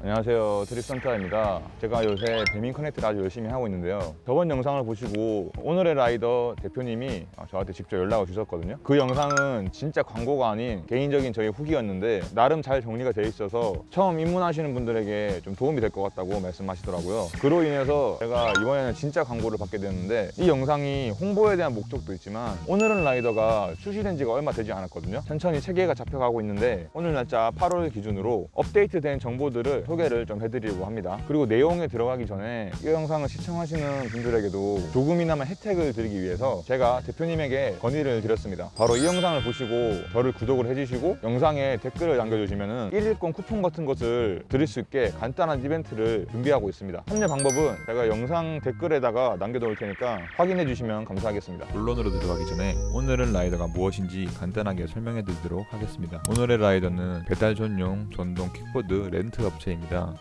안녕하세요. 드립선타입니다. 제가 요새 배민 커넥트를 아주 열심히 하고 있는데요. 저번 영상을 보시고 오늘의 라이더 대표님이 저한테 직접 연락을 주셨거든요. 그 영상은 진짜 광고가 아닌 개인적인 저희 후기였는데 나름 잘 정리가 돼 있어서 처음 입문하시는 분들에게 좀 도움이 될 것 같다고 말씀하시더라고요. 그로 인해서 제가 이번에는 진짜 광고를 받게 됐는데 이 영상이 홍보에 대한 목적도 있지만 오늘은 라이더가 출시된 지가 얼마 되지 않았거든요. 천천히 체계가 잡혀가고 있는데 오늘 날짜 8월 기준으로 업데이트된 정보들을 소개를 좀 해드리려고 합니다. 그리고 내용에 들어가기 전에 이 영상을 시청하시는 분들에게도 조금이나마 혜택을 드리기 위해서 제가 대표님에게 건의를 드렸습니다. 바로 이 영상을 보시고 저를 구독을 해주시고 영상에 댓글을 남겨주시면 1일권 쿠폰 같은 것을 드릴 수 있게 간단한 이벤트를 준비하고 있습니다. 참여 방법은 제가 영상 댓글에다가 남겨놓을 테니까 확인해 주시면 감사하겠습니다. 본론으로 들어가기 전에 오늘은 라이더가 무엇인지 간단하게 설명해 드리도록 하겠습니다. 오늘의 라이더는 배달 전용 전동 킥보드 렌트 업체입니다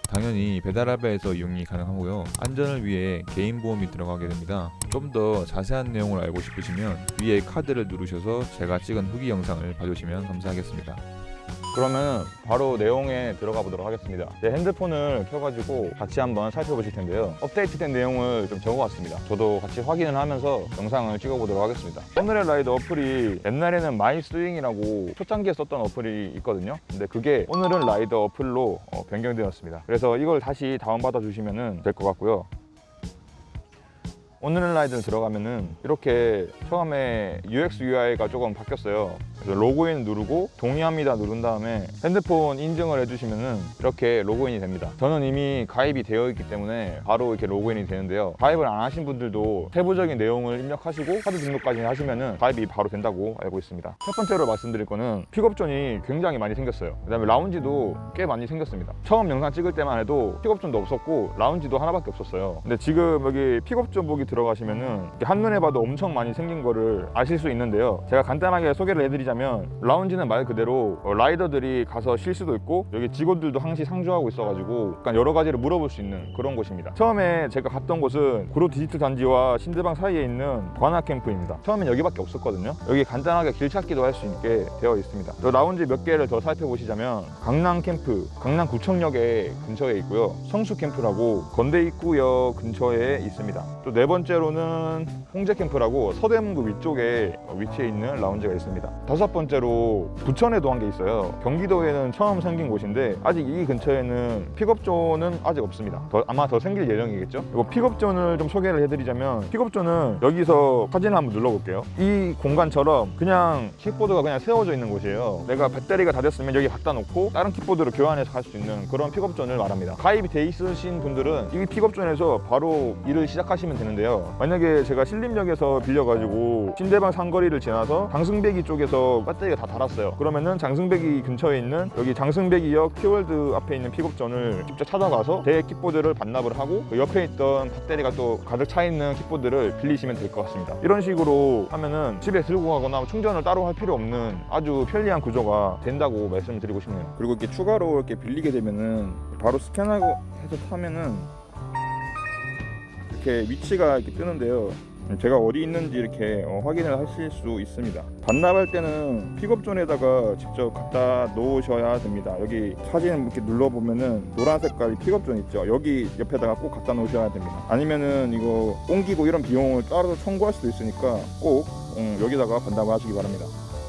당연히 배달앱에서 이용이 가능하고요. 안전을 위해 개인 보험이 들어가게 됩니다. 좀 더 자세한 내용을 알고 싶으시면 위에 카드를 누르셔서 제가 찍은 후기 영상을 봐주시면 감사하겠습니다 그러면 바로 내용에 들어가 보도록 하겠습니다. 제 핸드폰을 켜가지고 같이 한번 살펴보실 텐데요. 업데이트된 내용을 좀 적어왔습니다. 저도 같이 확인을 하면서 영상을 찍어보도록 하겠습니다. 오늘은 라이더 어플이 옛날에는 마이 스윙이라고 초창기에 썼던 어플이 있거든요. 근데 그게 오늘은 라이더 어플로 어, 변경되었습니다. 그래서 이걸 다시 다운받아 주시면 될 것 같고요 오늘은 라이더를 들어가면은 이렇게 처음에 UX UI가 조금 바뀌었어요. 그래서 로그인 누르고 동의합니다 누른 다음에 핸드폰 인증을 해주시면은 이렇게 로그인이 됩니다. 저는 이미 가입이 되어 있기 때문에 바로 이렇게 로그인이 되는데요. 가입을 안 하신 분들도 세부적인 내용을 입력하시고 카드 등록까지 하시면은 가입이 바로 된다고 알고 있습니다. 첫 번째로 말씀드릴 거는 픽업존이 굉장히 많이 생겼어요. 그 다음에 라운지도 꽤 많이 생겼습니다. 처음 영상 찍을 때만 해도 픽업존도 없었고 라운지도 하나밖에 없었어요. 근데 지금 여기 픽업존 보기 들어가시면은 한눈에 봐도 엄청 많이 생긴 거를 아실 수 있는데요. 제가 간단하게 소개를 해드리자면 라운지는 말 그대로 어, 라이더들이 가서 쉴 수도 있고 여기 직원들도 항시 상주하고 있어가지고 약간 여러 가지를 물어볼 수 있는 그런 곳입니다. 처음에 제가 갔던 곳은 구로 디지털 단지와 신대방 사이에 있는 관악 캠프입니다. 처음엔 여기밖에 없었거든요. 여기 간단하게 길 찾기도 할 수 있게 되어 있습니다. 또 라운지 몇 개를 더 살펴보시자면 강남 캠프 강남 구청역에 근처에 있고요. 성수 캠프라고 건대 입구역 근처에 있습니다 또 네 번째로는 홍제 캠프라고 서대문구 위쪽에 위치해 있는 라운지가 있습니다. 다섯 번째로 부천에도 한 개 있어요. 경기도에는 처음 생긴 곳인데 아직 이 근처에는 픽업존은 아직 없습니다. 더- 아마 더 생길 예정이겠죠? 그리고 픽업존을 좀 소개를 해드리자면 픽업존은 여기서 사진을 한번 눌러볼게요. 이 공간처럼 그냥 킥보드가 그냥 세워져 있는 곳이에요. 내가 배터리가 다 됐으면 여기 갖다 놓고 다른 킥보드로 교환해서 갈 수 있는 그런 픽업존을 말합니다. 가입이 돼 있으신 분들은 이 픽업존에서 바로 일을 시작하시면 되는데요. 만약에 제가 신림역에서 빌려가지고 신대방 삼거리를 지나서 장승배기 쪽에서 배터리가 다 닳았어요. 그러면은 장승배기 근처에 있는 여기 장승배기역 티월드 앞에 있는 픽업존을 직접 찾아가서 제 킥보드를 반납을 하고 그 옆에 있던 배터리가 또 가득 차 있는 킥보드를 빌리시면 될 것 같습니다. 이런 식으로 하면은 집에 들고 가거나 충전을 따로 할 필요 없는 아주 편리한 구조가 된다고 말씀드리고 싶네요. 그리고 이렇게 추가로 이렇게 빌리게 되면은 바로 스캔하고 해서 타면은 이렇게 위치가 이렇게 뜨는데요. 제가 어디 있는지 이렇게 어, 확인을 하실 수 있습니다. 반납할 때는 픽업존에다가 직접 갖다 놓으셔야 됩니다. 여기 사진 이렇게 눌러보면은 노란 색깔 픽업존 있죠. 여기 옆에다가 꼭 갖다 놓으셔야 됩니다. 아니면은 이거 옮기고 이런 비용을 따로 청구할 수도 있으니까 꼭 음, 여기다가 반납을 하시기 바랍니다.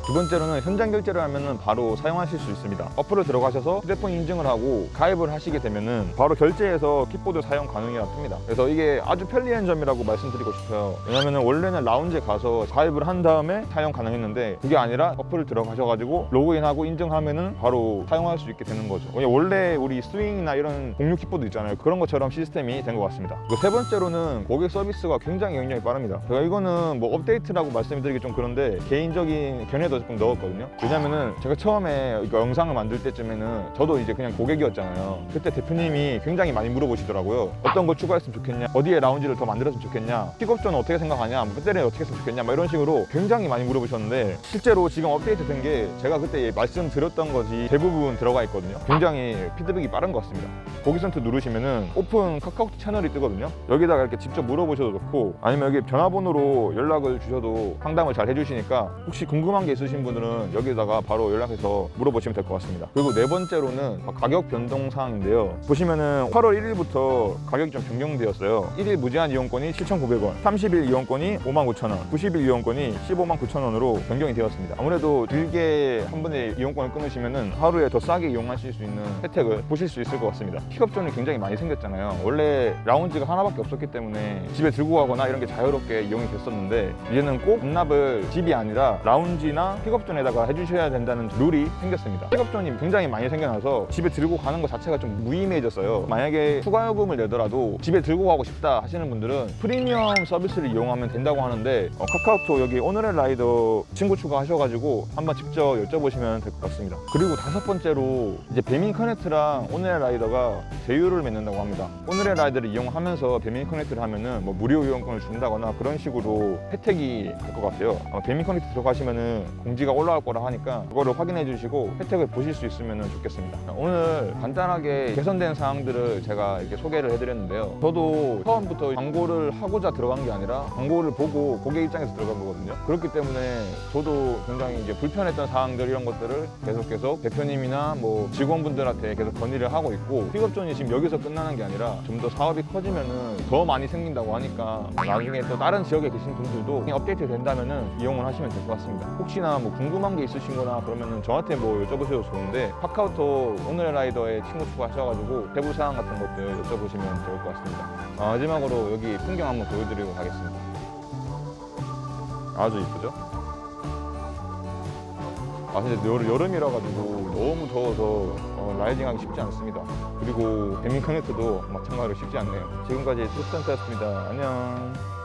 두 번째로는 현장 결제를 하면은 바로 사용하실 수 있습니다. 어플을 들어가셔서 휴대폰 인증을 하고 가입을 하시게 되면은 바로 결제해서 킥보드 사용 가능이라 뜹니다. 그래서 이게 아주 편리한 점이라고 말씀드리고 싶어요. 왜냐면은 원래는 라운지에 가서 가입을 한 다음에 사용 가능했는데 그게 아니라 어플을 들어가셔가지고 로그인하고 인증하면은 바로 사용할 수 있게 되는 거죠. 원래 우리 스윙이나 이런 공유 킥보드 있잖아요. 그런 것처럼 시스템이 된 것 같습니다. 세 번째로는 고객 서비스가 굉장히 반영이 빠릅니다. 제가 이거는 뭐 업데이트라고 말씀드리기 좀 그런데 개인적인 견해도 조금 넣었거든요. 왜냐면은 제가 처음에 이거 영상을 만들 때쯤에는 저도 이제 그냥 고객이었잖아요. 그때 대표님이 굉장히 많이 물어보시더라고요. 어떤 거 추가했으면 좋겠냐? 어디에 라운지를 더 만들었으면 좋겠냐? 픽업존은 어떻게 생각하냐? 뭐 배터리는 어떻게 했으면 좋겠냐? 막 이런 식으로 굉장히 많이 물어보셨는데 실제로 지금 업데이트 된 게 제가 그때 말씀드렸던 것이 대부분 들어가 있거든요. 굉장히 피드백이 빠른 것 같습니다. 고객 센터 누르시면은 오픈 카카오톡 채널이 뜨거든요. 여기다가 이렇게 직접 물어보셔도 좋고 아니면 여기 전화번호로 연락을 주셔도 상담을 잘 해주시니까 혹시 궁금한 게 있으시면 있으신 분들은 여기다가 바로 연락해서 물어보시면 될 것 같습니다. 그리고 네 번째로는 가격 변동 사항인데요. 보시면은 8월 1일부터 가격이 좀 변경되었어요. 1일 무제한 이용권이 7,900원, 30일 이용권이 59,000원, 90일 이용권이 15만 9천원으로 변경이 되었습니다. 아무래도 길게 한 번에 이용권을 끊으시면은 하루에 더 싸게 이용하실 수 있는 혜택을 보실 수 있을 것 같습니다. 픽업존이 굉장히 많이 생겼잖아요. 원래 라운지가 하나밖에 없었기 때문에 집에 들고 가거나 이런 게 자유롭게 이용이 됐었는데 이제는 꼭 반납을 집이 아니라 라운지나 픽업존에다가 해주셔야 된다는 룰이 생겼습니다. 픽업존이 굉장히 많이 생겨나서 집에 들고 가는 것 자체가 좀 무의미해졌어요. 만약에 추가 요금을 내더라도 집에 들고 가고 싶다 하시는 분들은 프리미엄 서비스를 이용하면 된다고 하는데 어, 카카오톡 여기 오늘의 라이더 친구 추가하셔가지고 한번 직접 여쭤보시면 될 것 같습니다. 그리고 다섯 번째로 이제 배민 커넥트랑 오늘의 라이더가 제휴를 맺는다고 합니다. 오늘의 라이더를 이용하면서 배민 커넥트를 하면은 뭐 무료 이용권을 준다거나 그런 식으로 혜택이 될 것 같아요. 배민 커넥트 들어가시면은 공지가 올라올 거라 하니까 그거를 확인해 주시고 혜택을 보실 수 있으면 좋겠습니다. 오늘 간단하게 개선된 사항들을 제가 이렇게 소개를 해드렸는데요. 저도 처음부터 광고를 하고자 들어간 게 아니라 광고를 보고 고객 입장에서 들어간 거거든요. 그렇기 때문에 저도 굉장히 이제 불편했던 사항들 이런 것들을 계속 계속 대표님이나 뭐 직원분들한테 계속 건의를 하고 있고 픽업존이 지금 여기서 끝나는 게 아니라 좀 더 사업이 커지면은 더 많이 생긴다고 하니까 나중에 또 다른 지역에 계신 분들도 업데이트 된다면은 이용을 하시면 될 것 같습니다. 혹시나 뭐 궁금한 게 있으신거나 그러면은 저한테 뭐 여쭤보셔도 좋은데 카카오톡 오늘의 라이더에 친구 추가하셔가지고 세부 사항 같은 것들 여쭤보시면 좋을 것 같습니다. 아, 마지막으로 여기 풍경 한번 보여드리고 가겠습니다. 아주 이쁘죠? 아 근데 여름, 여름이라 가지고 너무 더워서 어, 라이딩하기 쉽지 않습니다. 그리고 배민 커넥트도 마찬가지로 쉽지 않네요. 지금까지 투스턴트였습니다. 안녕.